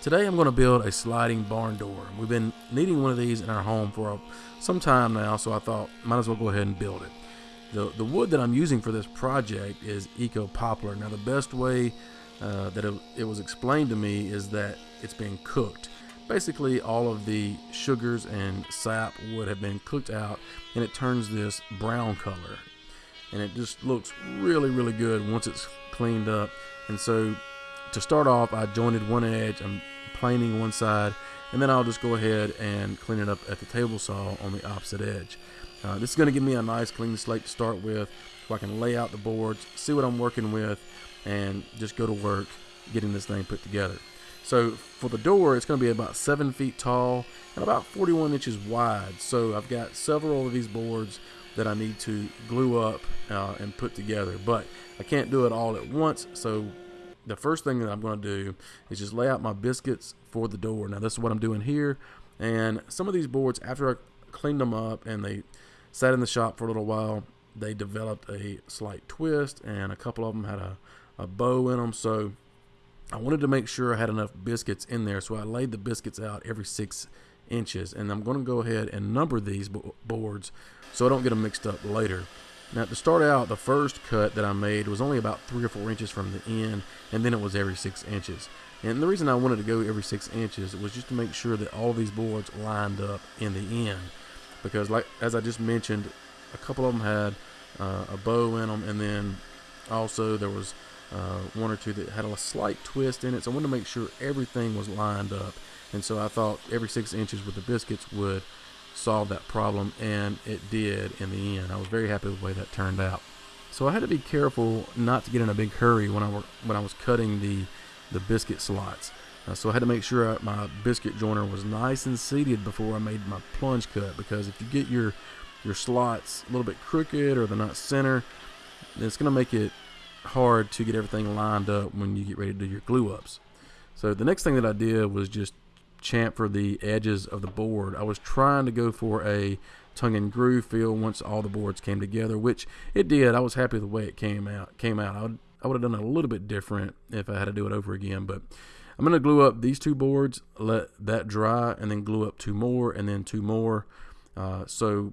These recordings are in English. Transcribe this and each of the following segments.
Today I'm going to build a sliding barn door. We've been needing one of these in our home for some time now, so I thought might as well go ahead and build it. The, the wood that I'm using for this project is Eco Poplar. Now the best way uh, that it, it was explained to me is that it's being cooked. Basically all of the sugars and sap would have been cooked out and it turns this brown color. And it just looks really, really good once it's cleaned up. And so to start off, I jointed one edge, I'm planing one side, and then I'll just go ahead and clean it up at the table saw on the opposite edge. Uh, this is going to give me a nice clean slate to start with, so I can lay out the boards, see what I'm working with, and just go to work getting this thing put together. So for the door, it's going to be about 7 feet tall and about 41 inches wide. So I've got several of these boards that I need to glue up uh, and put together. But I can't do it all at once, so the first thing that I'm going to do is just lay out my biscuits for the door. Now this is what I'm doing here. And some of these boards, after I cleaned them up and they sat in the shop for a little while, they developed a slight twist and a couple of them had a, a bow in them. So I wanted to make sure I had enough biscuits in there. So I laid the biscuits out every six inches. And I'm going to go ahead and number these boards so I don't get them mixed up later. Now to start out, the first cut that I made was only about three or four inches from the end, and then it was every six inches. And the reason I wanted to go every six inches was just to make sure that all these boards lined up in the end. Because like as I just mentioned, a couple of them had uh, a bow in them, and then also there was uh, one or two that had a slight twist in it. So I wanted to make sure everything was lined up. And so I thought every six inches with the biscuits would solve that problem, and it did in the end. I was very happy with the way that turned out. So I had to be careful not to get in a big hurry when I were, when I was cutting the the biscuit slots. Uh, so I had to make sure my biscuit joiner was nice and seated before I made my plunge cut because if you get your your slots a little bit crooked or they're not center, it's going to make it hard to get everything lined up when you get ready to do your glue ups. So the next thing that I did was just chamfer the edges of the board. I was trying to go for a tongue and groove feel once all the boards came together, which it did. I was happy with the way it came out. Came out. I would, I would have done a little bit different if I had to do it over again, but I'm going to glue up these two boards, let that dry, and then glue up two more, and then two more. Uh, so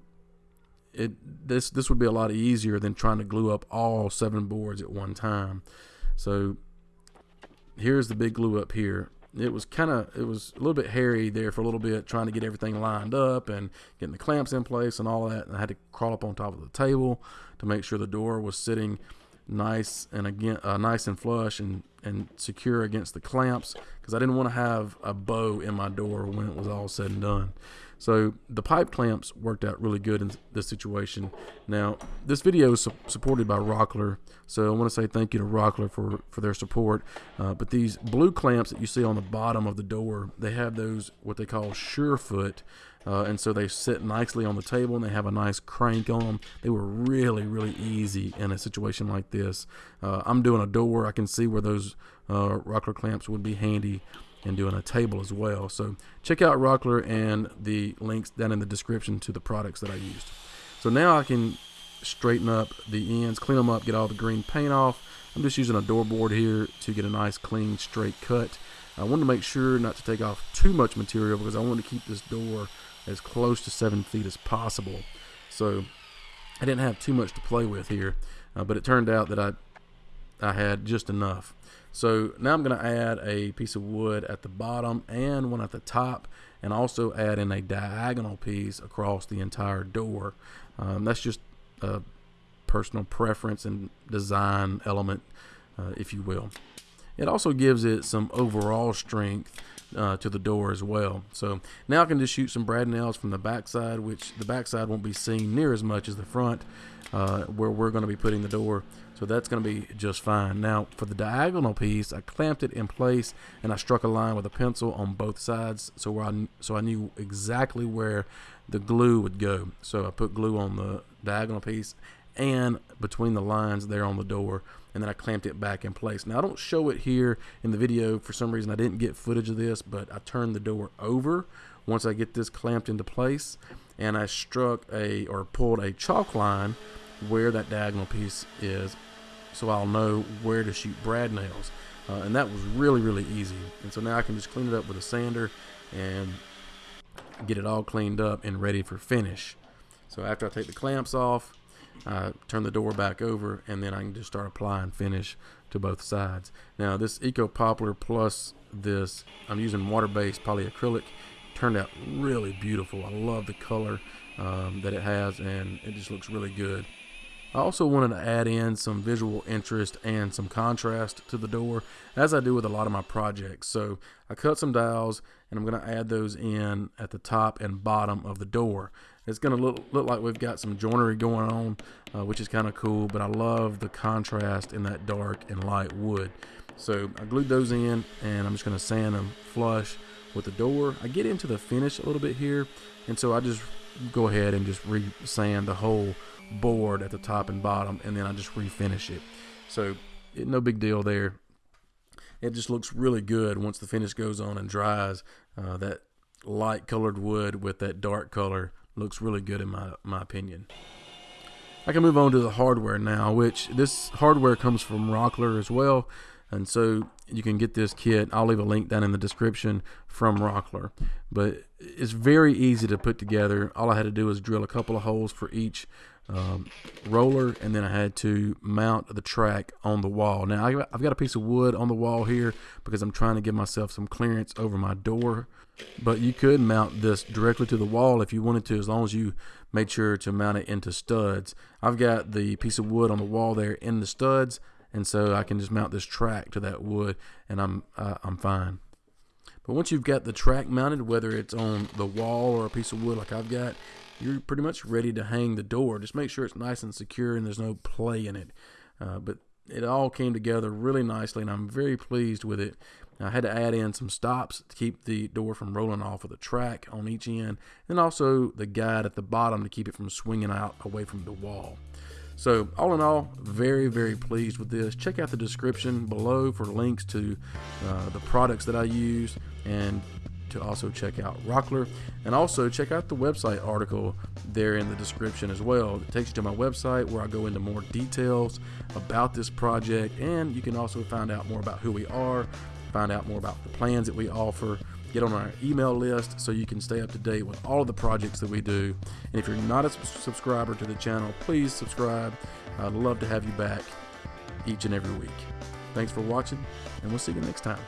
it this this would be a lot easier than trying to glue up all seven boards at one time. So here's the big glue up here it was kind of it was a little bit hairy there for a little bit trying to get everything lined up and getting the clamps in place and all that. And I had to crawl up on top of the table to make sure the door was sitting nice and again uh, nice and flush and and secure against the clamps because I didn't want to have a bow in my door when it was all said and done so the pipe clamps worked out really good in this situation. Now, this video is su supported by Rockler, so I want to say thank you to Rockler for, for their support. Uh, but these blue clamps that you see on the bottom of the door, they have those what they call Surefoot, uh, and so they sit nicely on the table and they have a nice crank on them. They were really, really easy in a situation like this. Uh, I'm doing a door, I can see where those uh, Rockler clamps would be handy and doing a table as well. So check out Rockler and the links down in the description to the products that I used. So now I can straighten up the ends, clean them up, get all the green paint off. I'm just using a door board here to get a nice clean straight cut. I wanted to make sure not to take off too much material because I want to keep this door as close to seven feet as possible. So I didn't have too much to play with here, uh, but it turned out that I I had just enough. So now I'm going to add a piece of wood at the bottom and one at the top and also add in a diagonal piece across the entire door. Um, that's just a personal preference and design element, uh, if you will. It also gives it some overall strength uh, to the door as well. So now I can just shoot some brad nails from the backside, which the backside won't be seen near as much as the front, uh, where we're going to be putting the door. So that's going to be just fine. Now for the diagonal piece, I clamped it in place and I struck a line with a pencil on both sides, so I so I knew exactly where the glue would go. So I put glue on the diagonal piece and between the lines there on the door and then I clamped it back in place. Now I don't show it here in the video for some reason I didn't get footage of this but I turned the door over once I get this clamped into place and I struck a or pulled a chalk line where that diagonal piece is so I'll know where to shoot brad nails. uh, and that was really really easy. And so now I can just clean it up with a sander and get it all cleaned up and ready for finish. So after I take the clamps off, I turn the door back over and then I can just start applying finish to both sides. Now this Eco Poplar plus this, I'm using water-based polyacrylic, turned out really beautiful. I love the color um, that it has and it just looks really good. I also wanted to add in some visual interest and some contrast to the door as I do with a lot of my projects. So I cut some dowels and I'm going to add those in at the top and bottom of the door. It's going to look, look like we've got some joinery going on, uh, which is kind of cool, but I love the contrast in that dark and light wood. So I glued those in and I'm just going to sand them flush with the door. I get into the finish a little bit here, and so I just go ahead and just re-sand the whole board at the top and bottom, and then I just refinish it. So it, no big deal there. It just looks really good once the finish goes on and dries. Uh, that light colored wood with that dark color looks really good in my, my opinion. I can move on to the hardware now, which this hardware comes from Rockler as well. And so you can get this kit. I'll leave a link down in the description from Rockler. But it's very easy to put together. All I had to do was drill a couple of holes for each um, roller, and then I had to mount the track on the wall. Now I've got a piece of wood on the wall here because I'm trying to give myself some clearance over my door. But you could mount this directly to the wall if you wanted to, as long as you made sure to mount it into studs. I've got the piece of wood on the wall there in the studs, and so I can just mount this track to that wood, and I'm uh, I'm fine. But once you've got the track mounted, whether it's on the wall or a piece of wood like I've got, you're pretty much ready to hang the door. Just make sure it's nice and secure and there's no play in it. Uh, but it all came together really nicely, and I'm very pleased with it. I had to add in some stops to keep the door from rolling off of the track on each end, and also the guide at the bottom to keep it from swinging out away from the wall. So, all in all, very, very pleased with this. Check out the description below for links to uh, the products that I use and to also check out Rockler. And also check out the website article there in the description as well. It takes you to my website where I go into more details about this project. And you can also find out more about who we are, find out more about the plans that we offer get on our email list so you can stay up to date with all of the projects that we do. And if you're not a subscriber to the channel, please subscribe. I'd love to have you back each and every week. Thanks for watching, and we'll see you next time.